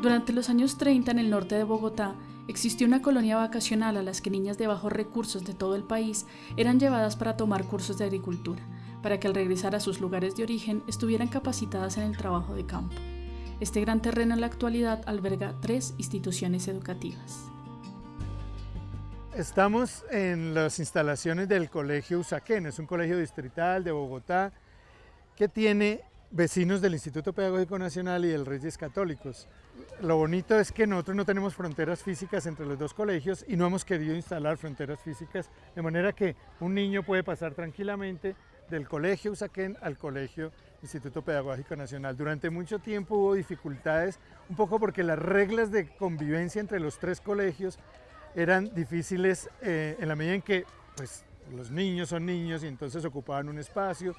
Durante los años 30 en el norte de Bogotá existió una colonia vacacional a las que niñas de bajos recursos de todo el país eran llevadas para tomar cursos de agricultura, para que al regresar a sus lugares de origen estuvieran capacitadas en el trabajo de campo. Este gran terreno en la actualidad alberga tres instituciones educativas. Estamos en las instalaciones del Colegio Usaquén, es un colegio distrital de Bogotá que tiene vecinos del Instituto Pedagógico Nacional y del Reyes Católicos. Lo bonito es que nosotros no tenemos fronteras físicas entre los dos colegios y no hemos querido instalar fronteras físicas, de manera que un niño puede pasar tranquilamente del colegio Usaquén al colegio Instituto Pedagógico Nacional. Durante mucho tiempo hubo dificultades, un poco porque las reglas de convivencia entre los tres colegios eran difíciles eh, en la medida en que pues, los niños son niños y entonces ocupaban un espacio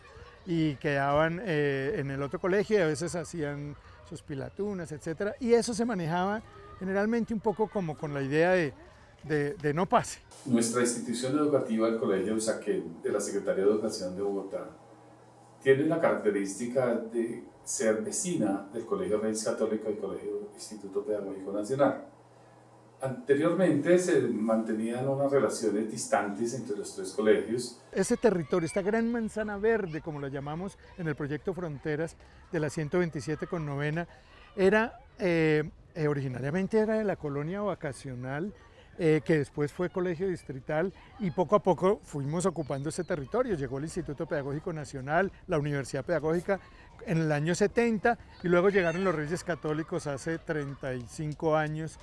y quedaban eh, en el otro colegio y a veces hacían sus pilatunas, etc. Y eso se manejaba generalmente un poco como con la idea de, de, no pase. Nuestra institución educativa, el Colegio Usaquén, de la Secretaría de Educación de Bogotá, tiene la característica de ser vecina del Colegio Reyes Católico y el Colegio Instituto Pedagógico Nacional. Anteriormente se mantenían unas relaciones distantes entre los tres colegios. Ese territorio, esta gran manzana verde, como la llamamos en el proyecto Fronteras de la 127 con novena, era, eh, eh, originariamente era de la colonia vacacional, eh, que después fue colegio distrital y poco a poco fuimos ocupando ese territorio. Llegó el Instituto Pedagógico Nacional, la Universidad Pedagógica en el año 70 y luego llegaron los Reyes Católicos hace 35 años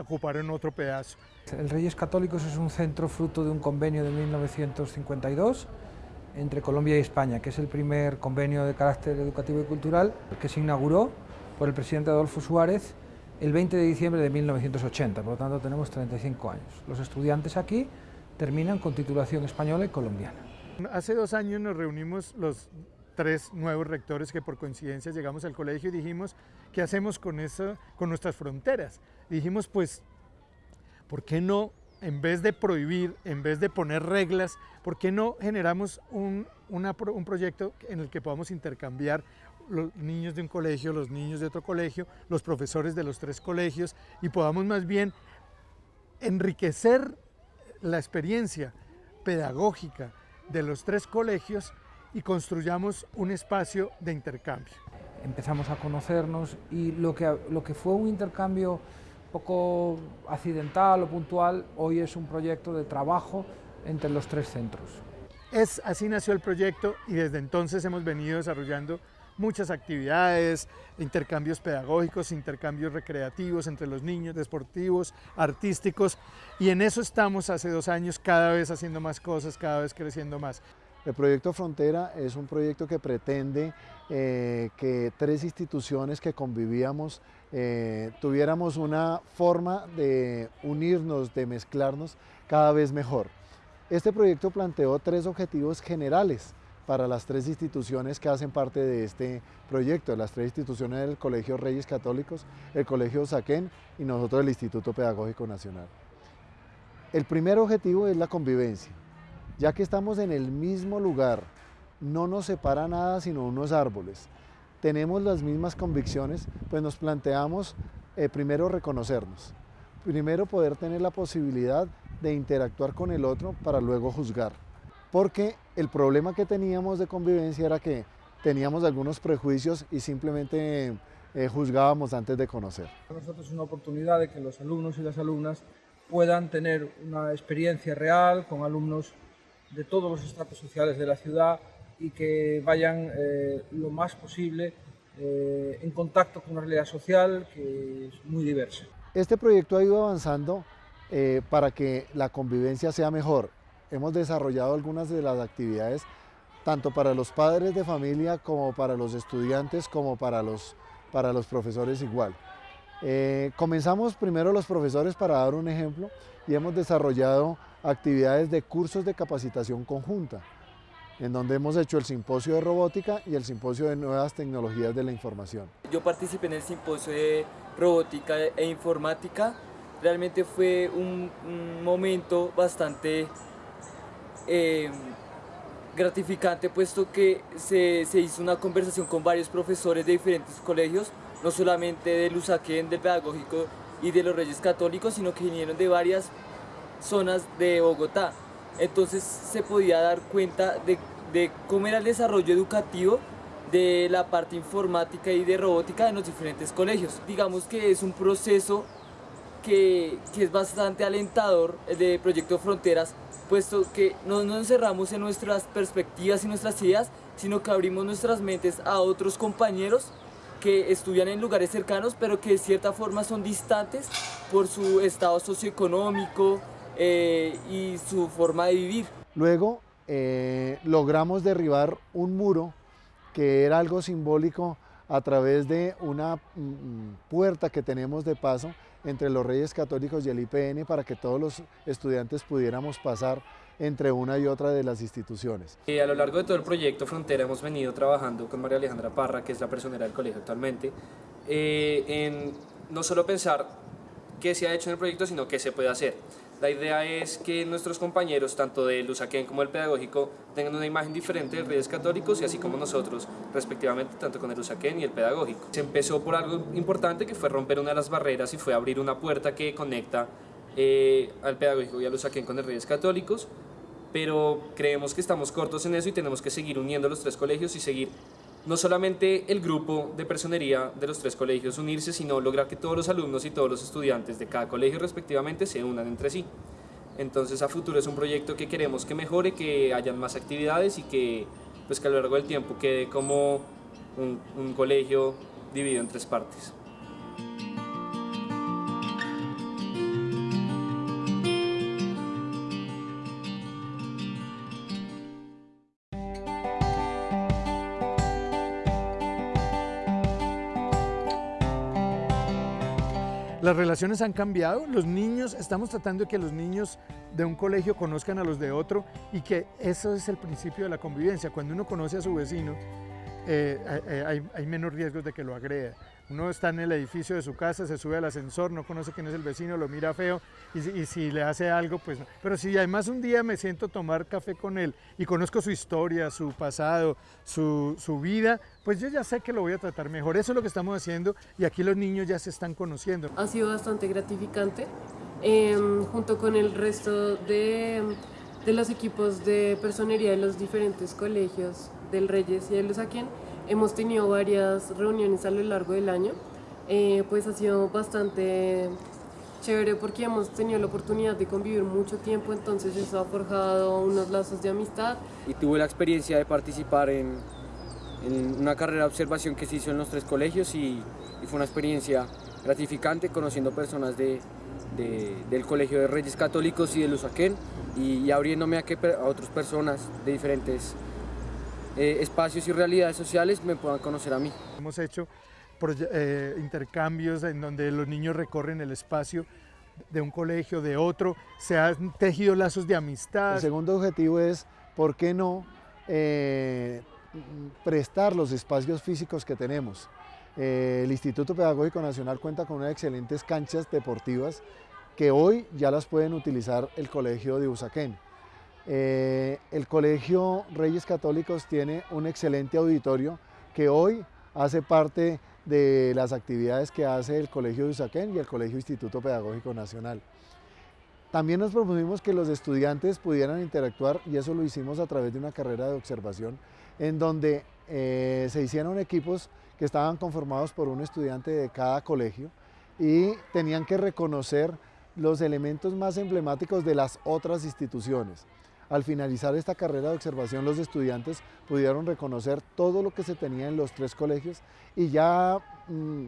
ocuparon otro pedazo. El Reyes Católicos es un centro fruto de un convenio de 1952 entre Colombia y España, que es el primer convenio de carácter educativo y cultural que se inauguró por el presidente Adolfo Suárez el 20 de diciembre de 1980, por lo tanto tenemos 35 años. Los estudiantes aquí terminan con titulación española y colombiana. Hace dos años nos reunimos los tres nuevos rectores que por coincidencia llegamos al colegio y dijimos, ¿qué hacemos con, eso, con nuestras fronteras? Dijimos, pues, ¿por qué no, en vez de prohibir, en vez de poner reglas, ¿por qué no generamos un, un proyecto en el que podamos intercambiar los niños de un colegio, los niños de otro colegio, los profesores de los tres colegios y podamos más bien enriquecer la experiencia pedagógica de los tres colegios y construyamos un espacio de intercambio. Empezamos a conocernos y lo que, lo que fue un intercambio poco accidental o puntual, hoy es un proyecto de trabajo entre los tres centros. Es, así nació el proyecto y desde entonces hemos venido desarrollando muchas actividades, intercambios pedagógicos, intercambios recreativos entre los niños, deportivos, artísticos y en eso estamos hace dos años cada vez haciendo más cosas, cada vez creciendo más. El proyecto Frontera es un proyecto que pretende eh, que tres instituciones que convivíamos eh, tuviéramos una forma de unirnos, de mezclarnos cada vez mejor. Este proyecto planteó tres objetivos generales para las tres instituciones que hacen parte de este proyecto, las tres instituciones del Colegio Reyes Católicos, el Colegio Saquén y nosotros el Instituto Pedagógico Nacional. El primer objetivo es la convivencia ya que estamos en el mismo lugar, no nos separa nada sino unos árboles, tenemos las mismas convicciones, pues nos planteamos eh, primero reconocernos, primero poder tener la posibilidad de interactuar con el otro para luego juzgar. Porque el problema que teníamos de convivencia era que teníamos algunos prejuicios y simplemente eh, juzgábamos antes de conocer. Para nosotros es una oportunidad de que los alumnos y las alumnas puedan tener una experiencia real con alumnos de todos los estratos sociales de la ciudad y que vayan eh, lo más posible eh, en contacto con una realidad social que es muy diversa. Este proyecto ha ido avanzando eh, para que la convivencia sea mejor. Hemos desarrollado algunas de las actividades tanto para los padres de familia como para los estudiantes como para los, para los profesores igual. comenzamos primero los profesores para dar un ejemplo y hemos desarrollado actividades de cursos de capacitación conjunta, en donde hemos hecho el simposio de robótica y el simposio de nuevas tecnologías de la información. Yo participé en el simposio de robótica e informática, realmente fue un, momento bastante eh, gratificante puesto que se, se hizo una conversación con varios profesores de diferentes colegios no solamente del Usaquén, del Pedagógico y de los Reyes Católicos, sino que vinieron de varias zonas de Bogotá. Entonces se podía dar cuenta de, de cómo era el desarrollo educativo de la parte informática y de robótica en los diferentes colegios. Digamos que es un proceso que, que es bastante alentador el de Proyecto Fronteras, puesto que no nos encerramos en nuestras perspectivas y nuestras ideas, sino que abrimos nuestras mentes a otros compañeros que estudian en lugares cercanos, pero que de cierta forma son distantes por su estado socioeconómico eh, y su forma de vivir. Luego eh, logramos derribar un muro que era algo simbólico a través de una mm, puerta que tenemos de paso entre los Reyes Católicos y el IPN para que todos los estudiantes pudiéramos pasar entre una y otra de las instituciones. Y a lo largo de todo el proyecto Frontera hemos venido trabajando con María Alejandra Parra, que es la personera del colegio actualmente, eh, en no solo pensar qué se ha hecho en el proyecto, sino qué se puede hacer. La idea es que nuestros compañeros, tanto del Usaquén como del Pedagógico, tengan una imagen diferente de Reyes Católicos y así como nosotros, respectivamente, tanto con el Usaquén y el Pedagógico. Se empezó por algo importante que fue romper una de las barreras y fue abrir una puerta que conecta eh, al Pedagógico y al Usaquén con el Reyes Católicos, pero creemos que estamos cortos en eso y tenemos que seguir uniendo los tres colegios y seguir no solamente el grupo de personería de los tres colegios unirse, sino lograr que todos los alumnos y todos los estudiantes de cada colegio respectivamente se unan entre sí. Entonces a futuro es un proyecto que queremos que mejore, que hayan más actividades y que, pues, que a lo largo del tiempo quede como un, un colegio dividido en tres partes. Las relaciones han cambiado, los niños, estamos tratando de que los niños de un colegio conozcan a los de otro y que eso es el principio de la convivencia. Cuando uno conoce a su vecino, eh, eh, hay, hay, menos riesgos de que lo agreda. Uno está en el edificio de su casa, se sube al ascensor, no conoce quién es el vecino, lo mira feo y, si le hace algo, pues no. Pero si además un día me siento tomar café con él y conozco su historia, su pasado, su, su vida, pues yo ya sé que lo voy a tratar mejor. Eso es lo que estamos haciendo y aquí los niños ya se están conociendo. Ha sido bastante gratificante eh, junto con el resto de, de los equipos de personería de los diferentes colegios del Reyes y del Usaquén Hemos tenido varias reuniones a lo largo del año, eh, pues ha sido bastante chévere porque hemos tenido la oportunidad de convivir mucho tiempo, entonces eso ha forjado unos lazos de amistad. Y tuve la experiencia de participar en, en una carrera de observación que se hizo en los tres colegios y, y fue una experiencia gratificante conociendo personas de, de, del Colegio de Reyes Católicos y del Usaquén y, y abriéndome a, que, a otras personas de diferentes eh, espacios y realidades sociales me puedan conocer a mí. Hemos hecho eh, intercambios en donde los niños recorren el espacio de un colegio, de otro, se han tejido lazos de amistad. El segundo objetivo es, ¿por qué no eh, prestar los espacios físicos que tenemos? Eh, el Instituto Pedagógico Nacional cuenta con unas excelentes canchas deportivas que hoy ya las pueden utilizar el colegio de Usaquén. Eh, el Colegio Reyes Católicos tiene un excelente auditorio que hoy hace parte de las actividades que hace el Colegio de Usaquén y el Colegio Instituto Pedagógico Nacional. También nos propusimos que los estudiantes pudieran interactuar y eso lo hicimos a través de una carrera de observación en donde eh, se hicieron equipos que estaban conformados por un estudiante de cada colegio y tenían que reconocer los elementos más emblemáticos de las otras instituciones. Al finalizar esta carrera de observación, los estudiantes pudieron reconocer todo lo que se tenía en los tres colegios y ya mmm,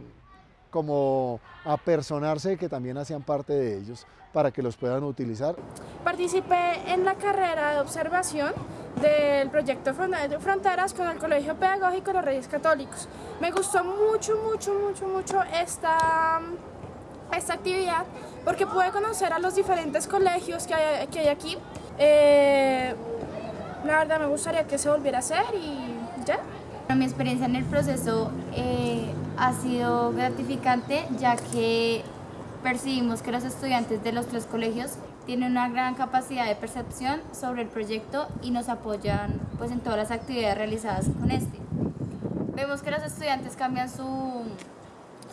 como apersonarse que también hacían parte de ellos para que los puedan utilizar. Participé en la carrera de observación del proyecto Fronteras con el Colegio Pedagógico de los Reyes Católicos. Me gustó mucho, mucho, mucho, mucho esta, esta actividad porque pude conocer a los diferentes colegios que hay, que hay aquí eh, la verdad me gustaría que se volviera a hacer y ya. Mi experiencia en el proceso eh, ha sido gratificante ya que percibimos que los estudiantes de los tres colegios tienen una gran capacidad de percepción sobre el proyecto y nos apoyan pues, en todas las actividades realizadas con este. Vemos que los estudiantes cambian su,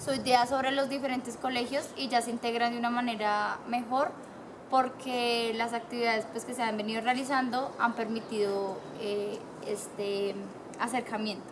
su idea sobre los diferentes colegios y ya se integran de una manera mejor porque las actividades pues, que se han venido realizando han permitido eh, este acercamiento.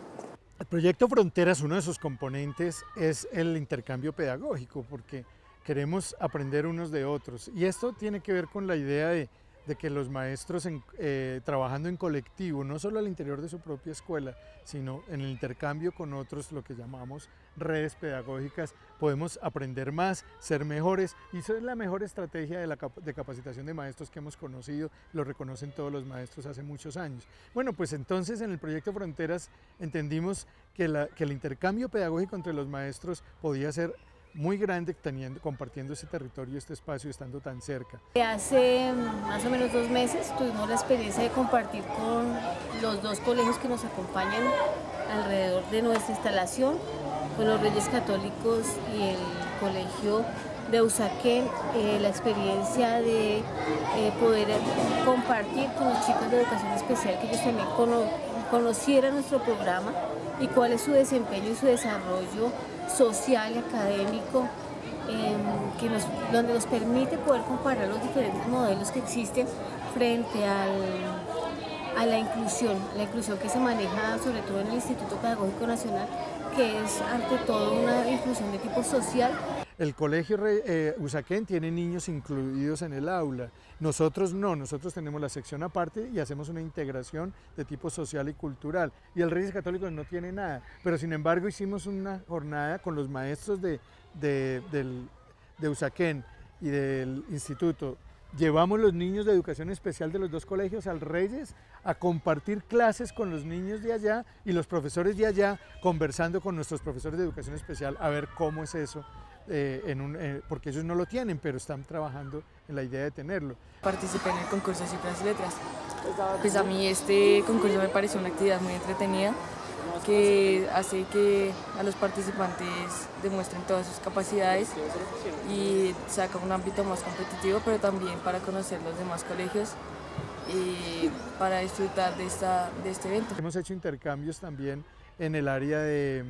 El proyecto Fronteras, uno de sus componentes es el intercambio pedagógico, porque queremos aprender unos de otros. Y esto tiene que ver con la idea de de que los maestros eh, trabajando en colectivo, no solo al interior de su propia escuela, sino en el intercambio con otros, lo que llamamos redes pedagógicas, podemos aprender más, ser mejores y eso es la mejor estrategia de, la de capacitación de maestros que hemos conocido, lo reconocen todos los maestros hace muchos años. Bueno, pues entonces en el proyecto Fronteras entendimos que, la, que el intercambio pedagógico entre los maestros podía ser muy grande teniendo, compartiendo ese territorio, este espacio, estando tan cerca. Hace más o menos dos meses tuvimos la experiencia de compartir con los dos colegios que nos acompañan alrededor de nuestra instalación, con los Reyes Católicos y el Colegio de Usaquén, eh, la experiencia de eh, poder compartir con los chicos de educación especial que ellos también conocieran nuestro programa y cuál es su desempeño y su desarrollo social y académico, em, que nos, donde nos permite poder comparar los diferentes modelos que existen frente al, a la inclusión, la inclusión que se maneja sobre todo en el Instituto Pedagógico Nacional, que es ante todo una inclusión de tipo social. El colegio eh, Usaquén tiene niños incluidos en el aula, nosotros no, nosotros tenemos la sección aparte y hacemos una integración de tipo social y cultural. Y el Reyes Católicos no tiene nada, pero sin embargo hicimos una jornada con los maestros de, de, de Usaquén y del instituto Llevamos los niños de educación especial de los dos colegios al Reyes a compartir clases con los niños de allá y los profesores de allá conversando con nuestros profesores de educación especial a ver cómo es eso eh, eh, porque ellos no lo tienen, pero están trabajando en la idea de tenerlo. Participé en el concurso de cifras y letras. Pues a mí este concurso me pareció una actividad muy entretenida que hace que a los participantes demuestren todas sus capacidades y saca un ámbito más competitivo, pero también para conocer los demás colegios y para disfrutar de, esta, de este evento. Hemos hecho intercambios también en el área de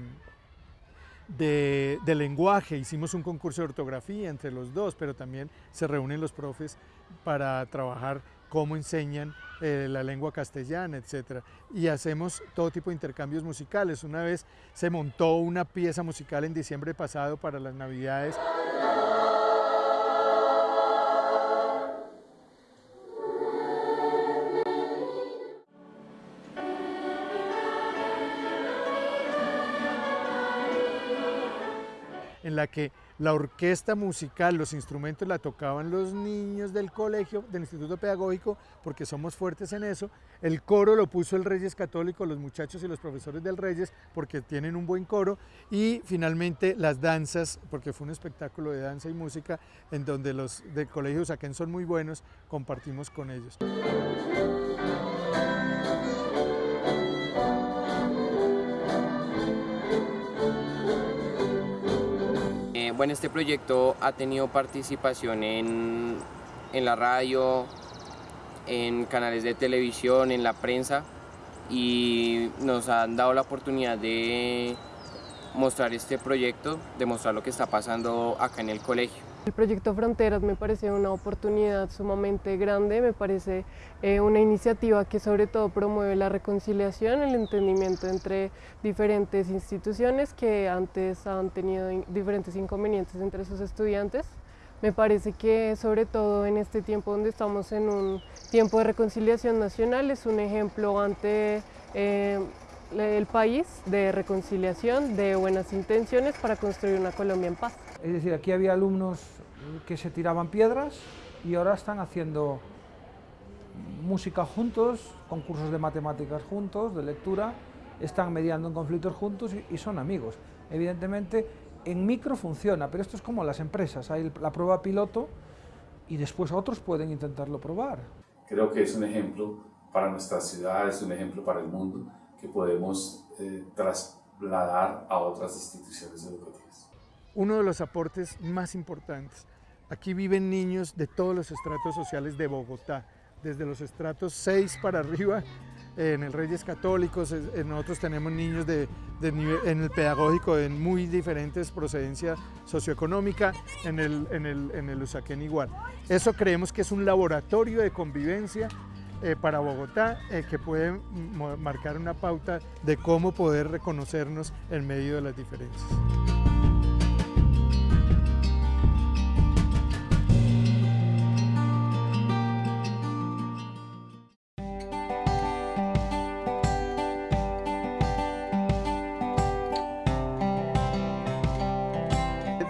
de, lenguaje, hicimos un concurso de ortografía entre los dos, pero también se reúnen los profes para trabajar cómo enseñan eh, la lengua castellana, etc. Y hacemos todo tipo de intercambios musicales. Una vez se montó una pieza musical en diciembre pasado para las navidades. en la que la orquesta musical, los instrumentos la tocaban los niños del colegio, del Instituto Pedagógico, porque somos fuertes en eso. El coro lo puso el Reyes Católico, los muchachos y los profesores del Reyes, porque tienen un buen coro. Y finalmente las danzas, porque fue un espectáculo de danza y música, en donde los del Colegio Saquén son muy buenos, compartimos con ellos. Bueno, este proyecto ha tenido participación en, en la radio, en canales de televisión, en la prensa y nos han dado la oportunidad de mostrar este proyecto, de mostrar lo que está pasando acá en el colegio. El proyecto Fronteras me parece una oportunidad sumamente grande, me parece eh, una iniciativa que sobre todo promueve la reconciliación, el entendimiento entre diferentes instituciones que antes han tenido diferentes inconvenientes entre sus estudiantes. Me parece que sobre todo en este tiempo donde estamos en un tiempo de reconciliación nacional es un ejemplo ante eh, el país de reconciliación, de buenas intenciones para construir una Colombia en paz. Es decir, aquí había alumnos que se tiraban piedras y ahora están haciendo música juntos, concursos de matemáticas juntos, de lectura, están mediando en conflictos juntos y, son amigos. Evidentemente, en micro funciona, pero esto es como las empresas, hay la prueba piloto y después otros pueden intentarlo probar. Creo que es un ejemplo para nuestra ciudad, es un ejemplo para el mundo que podemos eh, trasladar a otras instituciones educativas. Uno de los aportes más importantes, aquí viven niños de todos los estratos sociales de Bogotá, desde los estratos 6 para arriba en el Reyes Católicos, nosotros tenemos niños de, en el pedagógico de muy diferentes procedencia socioeconómica, en el, en el, en el Usaquén igual. Eso creemos que es un laboratorio de convivencia eh, para Bogotá eh, que puede marcar una pauta de cómo poder reconocernos en medio de las diferencias.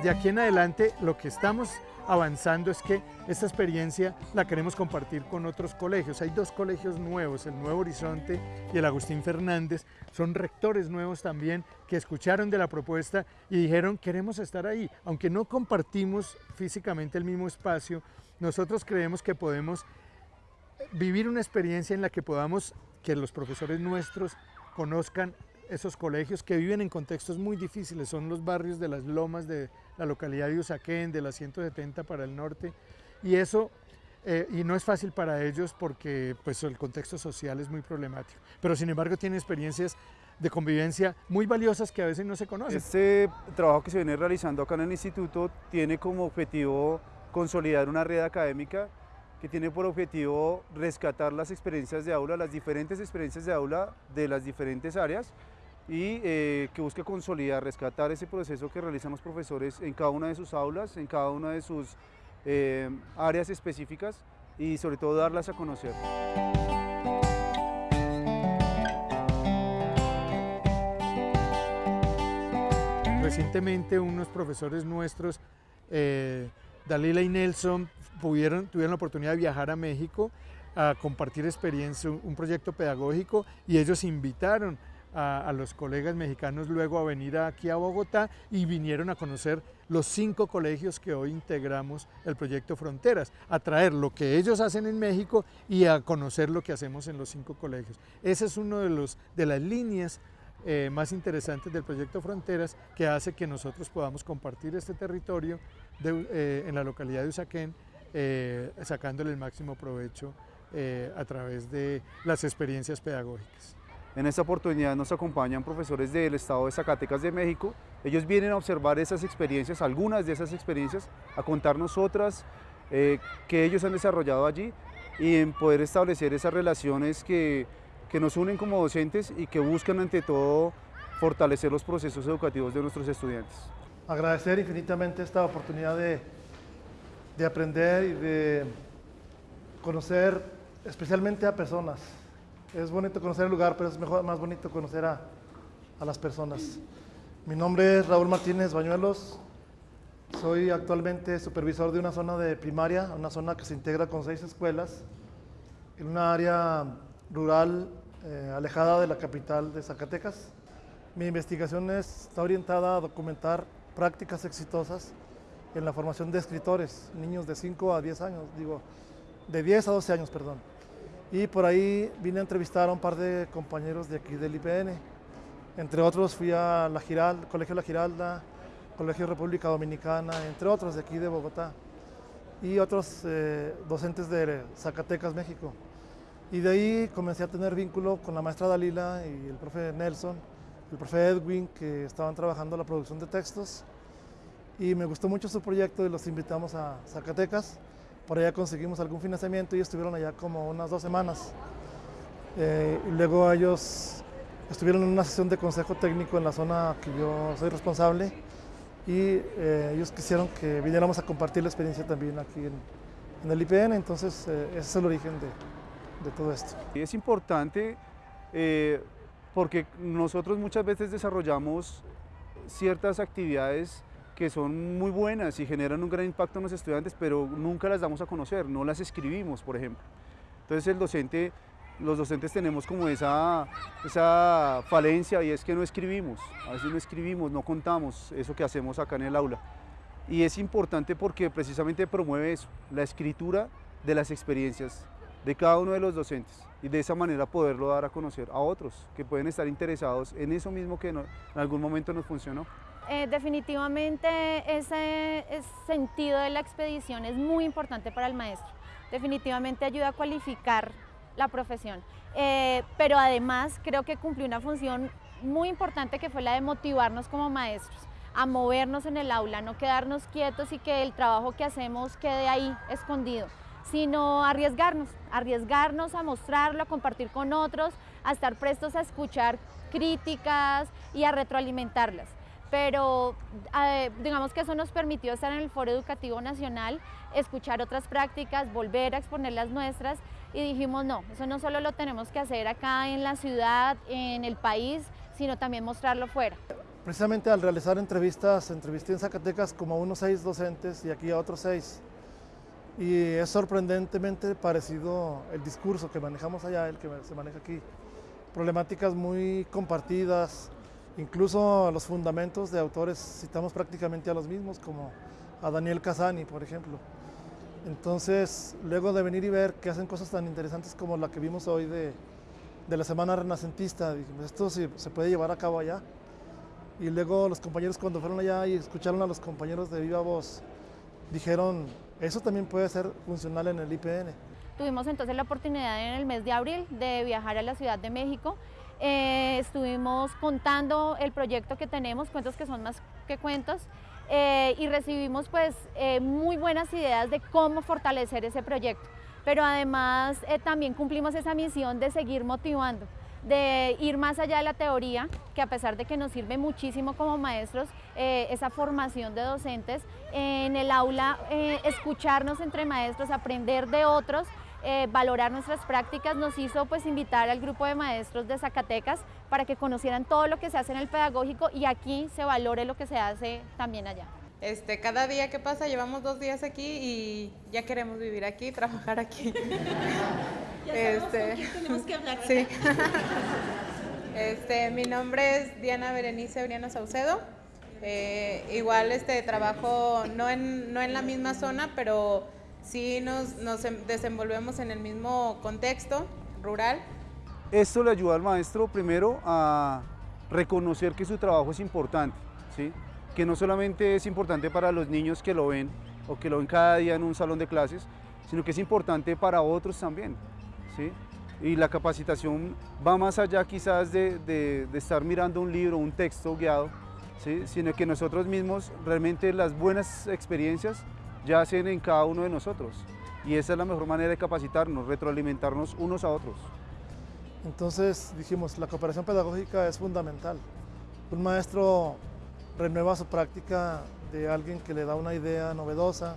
De aquí en adelante lo que estamos avanzando es que esta experiencia la queremos compartir con otros colegios. Hay dos colegios nuevos, el Nuevo Horizonte y el Agustín Fernández. Son rectores nuevos también que escucharon de la propuesta y dijeron queremos estar ahí. Aunque no compartimos físicamente el mismo espacio, nosotros creemos que podemos vivir una experiencia en la que podamos que los profesores nuestros conozcan esos colegios que viven en contextos muy difíciles, son los barrios de las lomas de la localidad de Usaquén, de la 170 para el norte, y eso, eh, y no es fácil para ellos porque pues, el contexto social es muy problemático, pero sin embargo tienen experiencias de convivencia muy valiosas que a veces no se conocen. Este trabajo que se viene realizando acá en el instituto tiene como objetivo consolidar una red académica que tiene por objetivo rescatar las experiencias de aula, las diferentes experiencias de aula de las diferentes áreas y eh, que busque consolidar, rescatar ese proceso que realizan los profesores en cada una de sus aulas, en cada una de sus eh, áreas específicas y sobre todo darlas a conocer. Recientemente unos profesores nuestros, eh, Dalila y Nelson, tuvieron la oportunidad de viajar a México a compartir experiencia, un proyecto pedagógico y ellos invitaron a, los colegas mexicanos luego a venir aquí a Bogotá y vinieron a conocer los cinco colegios que hoy integramos el proyecto Fronteras, a traer lo que ellos hacen en México y a conocer lo que hacemos en los cinco colegios. Esa es una de, de las líneas eh, más interesantes del proyecto Fronteras que hace que nosotros podamos compartir este territorio eh, en la localidad de Usaquén, eh, sacándole el máximo provecho a través de las experiencias pedagógicas. En esta oportunidad nos acompañan profesores del estado de Zacatecas de México. Ellos vienen a observar esas experiencias, algunas de esas experiencias, a contarnos otras eh, que ellos han desarrollado allí y en poder establecer esas relaciones que, que nos unen como docentes y que buscan ante todo fortalecer los procesos educativos de nuestros estudiantes. Agradecer infinitamente esta oportunidad de, de aprender y de conocer especialmente a personas es bonito conocer el lugar, pero es mejor, más bonito conocer a, las personas. Mi nombre es Raúl Martínez Bañuelos. Soy actualmente supervisor de una zona de primaria, una zona que se integra con seis escuelas, en una área rural eh, alejada de la capital de Zacatecas. Mi investigación está orientada a documentar prácticas exitosas en la formación de escritores, niños de 5 a 10 años, digo, de 10 a 12 años, perdón. Y por ahí vine a entrevistar a un par de compañeros de aquí del IPN. Entre otros fui a la Giralda, Colegio La Giralda, Colegio República Dominicana, entre otros de aquí de Bogotá. Y otros eh, docentes de Zacatecas, México. Y de ahí comencé a tener vínculo con la maestra Dalila y el profe Nelson, el profe Edwin, que estaban trabajando la producción de textos. Y me gustó mucho su proyecto y los invitamos a Zacatecas. Por allá conseguimos algún financiamiento y estuvieron allá como unas dos semanas. Eh, luego ellos estuvieron en una sesión de consejo técnico en la zona que yo soy responsable y eh, ellos quisieron que viniéramos a compartir la experiencia también aquí en, el IPN, entonces eh, ese es el origen de, todo esto. Es importante porque nosotros muchas veces desarrollamos ciertas actividades que son muy buenas y generan un gran impacto en los estudiantes, pero nunca las damos a conocer, no las escribimos, por ejemplo. Entonces el docente, los docentes tenemos como esa, esa falencia y es que no escribimos, a veces no escribimos, no contamos eso que hacemos acá en el aula. Y es importante porque precisamente promueve eso, la escritura de las experiencias de cada uno de los docentes y de esa manera poderlo dar a conocer a otros que pueden estar interesados en eso mismo que en algún momento nos funcionó. Eh, definitivamente ese, sentido de la expedición es muy importante para el maestro. Definitivamente ayuda a cualificar la profesión. Eh, pero además creo que cumplió una función muy importante que fue la de motivarnos como maestros a movernos en el aula, no quedarnos quietos y que el trabajo que hacemos quede ahí escondido, sino arriesgarnos, arriesgarnos a mostrarlo, a compartir con otros, a estar prestos a escuchar críticas y a retroalimentarlas pero digamos que eso nos permitió estar en el Foro Educativo Nacional, escuchar otras prácticas, volver a exponer las nuestras y dijimos no, eso no solo lo tenemos que hacer acá en la ciudad, en el país, sino también mostrarlo fuera. Precisamente al realizar entrevistas, entrevisté en Zacatecas como a unos seis docentes y aquí a otros seis. Y es sorprendentemente parecido el discurso que manejamos allá, el que se maneja aquí. Problemáticas muy compartidas, Incluso los fundamentos de autores citamos prácticamente a los mismos, como a Daniel Casani, por ejemplo. Entonces, luego de venir y ver que hacen cosas tan interesantes como la que vimos hoy de, la Semana Renacentista, dijimos, esto se, se puede llevar a cabo allá. Y luego los compañeros cuando fueron allá y escucharon a los compañeros de Viva Voz, dijeron, eso también puede ser funcional en el IPN. Tuvimos entonces la oportunidad en el mes de abril de viajar a la Ciudad de México eh, estuvimos contando el proyecto que tenemos, cuentos que son más que cuentos, eh, y recibimos pues eh, muy buenas ideas de cómo fortalecer ese proyecto. Pero además también cumplimos esa misión de seguir motivando, de ir más allá de la teoría, que a pesar de que nos sirve muchísimo como maestros, esa formación de docentes, en el aula escucharnos entre maestros, aprender de otros, eh, valorar nuestras prácticas, nos hizo pues invitar al grupo de maestros de Zacatecas para que conocieran todo lo que se hace en el pedagógico y aquí se valore lo que se hace también allá. Este, cada día que pasa, llevamos dos días aquí y ya queremos vivir aquí, trabajar aquí. este, tenemos que hablar. Sí. Este, mi nombre es Diana Berenice Briano Saucedo. Eh, igual este trabajo no en, no en la misma zona, pero sí nos, nos em, desenvolvemos en el mismo contexto rural. Esto le ayuda al maestro primero a reconocer que su trabajo es importante, ¿sí? que no solamente es importante para los niños que lo ven o que lo ven cada día en un salón de clases, sino que es importante para otros también. ¿sí? Y la capacitación va más allá quizás de, de, de estar mirando un libro, un texto guiado, ¿sí? sino que nosotros mismos realmente las buenas experiencias yacen en cada uno de nosotros. Y esa es la mejor manera de capacitarnos, retroalimentarnos unos a otros. Entonces dijimos, la cooperación pedagógica es fundamental. Un maestro renueva su práctica de alguien que le da una idea novedosa.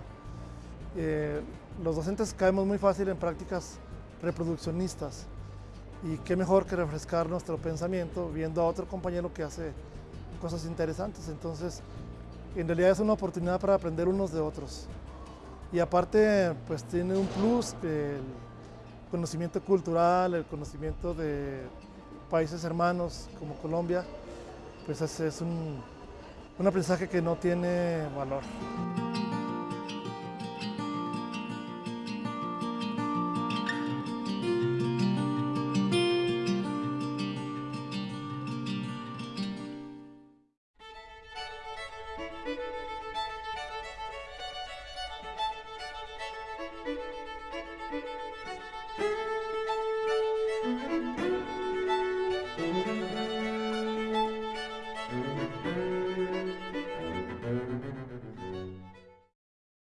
Eh, los docentes caemos muy fácil en prácticas reproduccionistas y qué mejor que refrescar nuestro pensamiento viendo a otro compañero que hace cosas interesantes. Entonces, en realidad es una oportunidad para aprender unos de otros. Y aparte, pues tiene un plus, el conocimiento cultural, el conocimiento de países hermanos como Colombia, pues es, un, un aprendizaje que no tiene valor.